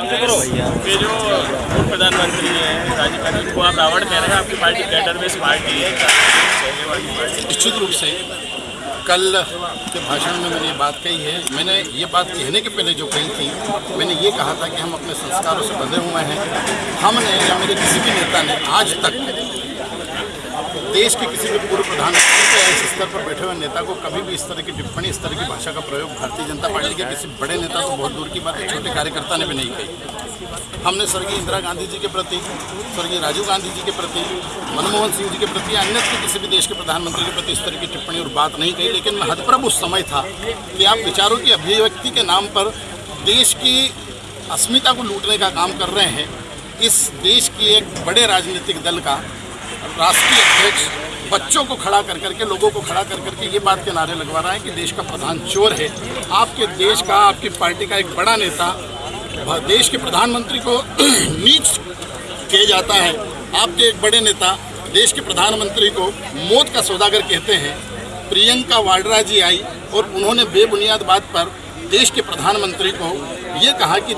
ये जो प्रधानमंत्री हैं राजीव गांधी को आप रावण कह रहे हैं आपकी पार्टी कैडर बेस पार्टी है? निश्चित रूप से कल के भाषण में मैंने ये बात कही है। मैंने ये बात कहने के पहले जो कही थी मैंने ये कहा था कि हम अपने संस्कारों से बंधे हुए हैं। हमने या मेरे किसी भी नेता ने आज तक देश के किसी भी पूर्व प्रधानमंत्री के इस स्तर पर बैठे हुए नेता को कभी भी इस तरह की टिप्पणी, इस तरह की भाषा का प्रयोग भारतीय जनता पार्टी के किसी बड़े नेता तो बहुत दूर की बात है, छोटे कार्यकर्ता ने भी नहीं कही। हमने स्वर्गीय इंदिरा गांधी जी के प्रति, स्वर्गीय राजीव गांधी जी के प्रति, मनमोहन सिंह जी के प्रति अन्य के किसी भी देश के प्रधानमंत्री के प्रति इस तरह की टिप्पणी और बात नहीं कही, लेकिन हदप्रभ उस समय था कि आप विचारों की अभिव्यक्ति के नाम पर देश की अस्मिता को लूटने का काम कर रहे हैं। इस देश की एक बड़े राजनीतिक दल का राष्ट्रीय अध्यक्ष बच्चों को खड़ा कर करके, लोगों को खड़ा कर करके ये बात के नारे लगवा रहा है कि देश का प्रधान चोर है। आपके देश का, आपकी पार्टी का एक बड़ा नेता देश के प्रधानमंत्री को नीच किया जाता है। आपके एक बड़े नेता, देश के प्रधानमंत्री को मौत का सौदागर कहते हैं। प्रियंका वाड्रा जी आई और उन्होंने बेबुनियाद बात पर देश के प्रधानमंत्री को ये कहा कि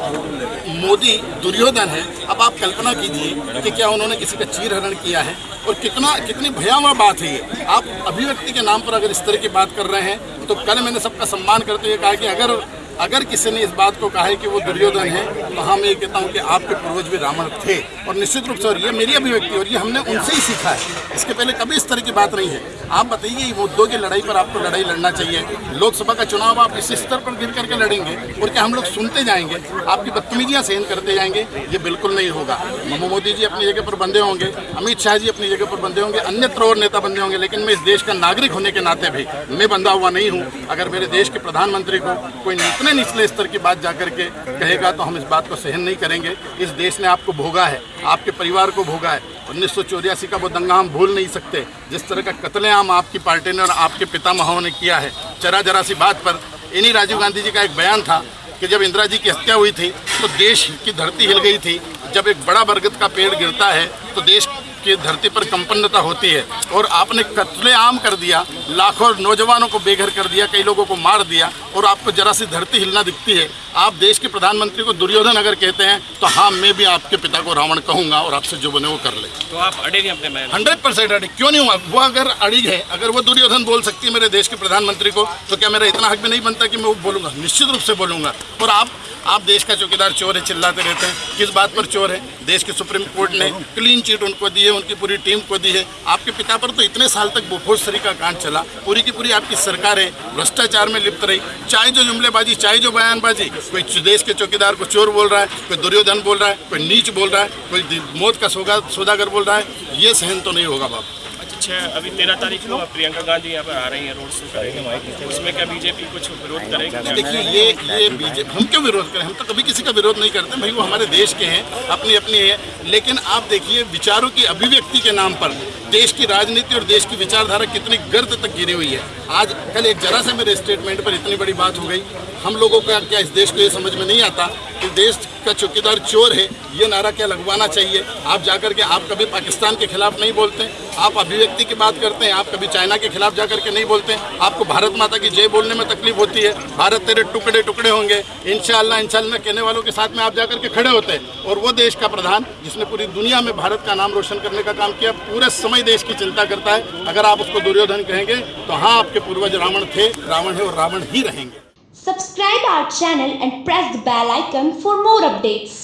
मोदी दुर्योधन है, अब आप कल्पना कीजिए कि क्या उन्होंने किसी का चीर हरण किया है? और कितना, कितनी भयावह बात है ये। आप अभिव्यक्ति के नाम पर अगर इस तरह की बात कर रहे हैं तो कल मैंने सबका सम्मान करते हुए कहा कि अगर अगर किसी ने इस बात को कहा है कि वो दुर्योधन है तो हाँ मैं ये कहता हूँ कि आपके पूर्वज भी रावण थे। और निश्चित रूप से और ये मेरी अभिव्यक्ति और ये हमने उनसे ही सीखा है। इसके पहले कभी इस तरह की बात नहीं है। आप बताइए मुद्दों की लड़ाई पर आपको लड़ाई लड़ना चाहिए। लोकसभा का चुनाव आप इस स्तर पर गिर करके लड़ेंगे और क्या हम लोग सुनते जाएँगे? आपकी बदतमीजियाँ सहन करते जाएँगे? ये बिल्कुल नहीं होगा। ममो मोदी जी अपनी जगह पर बंधे होंगे, अमित शाह जी अपनी जगह पर बंधे होंगे, अन्यत्र और नेता बंधे होंगे, लेकिन मैं इस देश का नागरिक होने के नाते भी मैं बंधा हुआ नहीं हूँ। अगर मेरे देश के प्रधानमंत्री को कोई इतने निचले स्तर की बात जाकर के कहेगा तो हम इस बात को सहन नहीं करेंगे। इस देश ने आपको भोगा है, आपके परिवार को भोगा है। उन्नीस सौ चौरासी का वो दंगा हम भूल नहीं सकते। जिस तरह का कत्लेआम आपकी पार्टी ने और आपके पिता पितामहों ने किया है, जरा जरा सी बात पर। इन्हीं राजीव गांधी जी का एक बयान था कि जब इंदिरा जी की हत्या हुई थी तो देश की धरती हिल गई थी। जब एक बड़ा बरगद का पेड़ गिरता है तो देश की धरती पर कंपन्नता होती है और आपने कत्लेआम कर दिया, लाखों नौजवानों को बेघर कर दिया, कई लोगों को मार दिया और आपको जरा सी धरती हिलना दिखती है। आप देश के प्रधानमंत्री को दुर्योधन अगर कहते हैं तो हाँ मैं भी आपके पिता को रावण कहूँगा और आपसे जो बने वो कर ले। तो आप अड़े नहीं अपने मैन हंड्रेड परसेंट अड़े। क्यों नहीं हुआ? वो अगर अड़ी है अगर वो दुर्योधन बोल सकती है मेरे देश के प्रधानमंत्री को तो क्या मेरा इतना हक भी नहीं बनता कि मैं वो बोलूँगा? निश्चित रूप से बोलूँगा। और आप आप देश का चौकीदार चोर है चिल्लाते रहते हैं। किस बात पर चोर है? देश की सुप्रीम कोर्ट ने क्लीन चिट उनको दी है उनकी पूरी टीम को दी है। आपके पिता पर तो इतने साल तक बोफोसरी का कांड चला। पूरी की पूरी आपकी सरकार है भ्रष्टाचार में लिप्त रही। चाहे जो जुमलेबाजी चाहे जो बयानबाजी कोई देश के चौकीदार को चोर बोल रहा है, कोई दुर्योधन बोल रहा है, कोई नीच बोल रहा है, कोई मौत का सौदागर बोल रहा है, ये सहन तो नहीं होगा बाबू अच्छा अभी तेरह तारीख को प्रियंका गांधी यहाँ पर आ रही हैं, रोड शो करेंगे उसमें क्या बीजेपी कुछ विरोध करेगी? देखिए, ये ये बीजेपी हम क्यों विरोध करें? हम तो कभी किसी का विरोध नहीं करते, भाई, वो हमारे देश के हैं अपनी अपनी है। लेकिन आप देखिए, विचारों की अभिव्यक्ति के नाम पर, देश की राजनीति और देश की विचारधारा कितनी गर्द तक गिरी हुई है। आज, कल एक जरा से मेरे स्टेटमेंट पर इतनी बड़ी बात हो गई। हम लोगों का क्या इस देश को ये समझ में नहीं आता कि देश का चौकीदार चोर है, ये नारा क्या लगवाना चाहिए? आप जाकर के, आप कभी पाकिस्तान के खिलाफ नहीं बोलते। आप अभिव्यक्ति की बात करते हैं, आप कभी चाइना के खिलाफ जाकर के नहीं बोलते। आपको भारत माता की जय बोलने में तकलीफ़ होती है। भारत तेरे टुकड़े टुकड़े होंगे। इनशाला इनशाला कहने वालों के साथ में आप जाकर के खड़े होते हैं। और वो देश का प्रधान, जिसने पूरी दुनिया में भारत का नाम रोशन करने का काम किया, पूरे समय देश की चिंता करता है। अगर आप उसको दुर्योधन कहेंगे तो हाँ आपके पूर्वज रावण थे, रावण है और रावण ही रहेंगे। Subscribe our channel and press the bell icon for more updates.